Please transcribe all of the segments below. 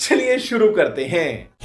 चलिए शुरू करते हैं।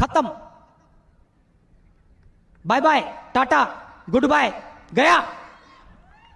खत्म। Bye bye tata good bye गया।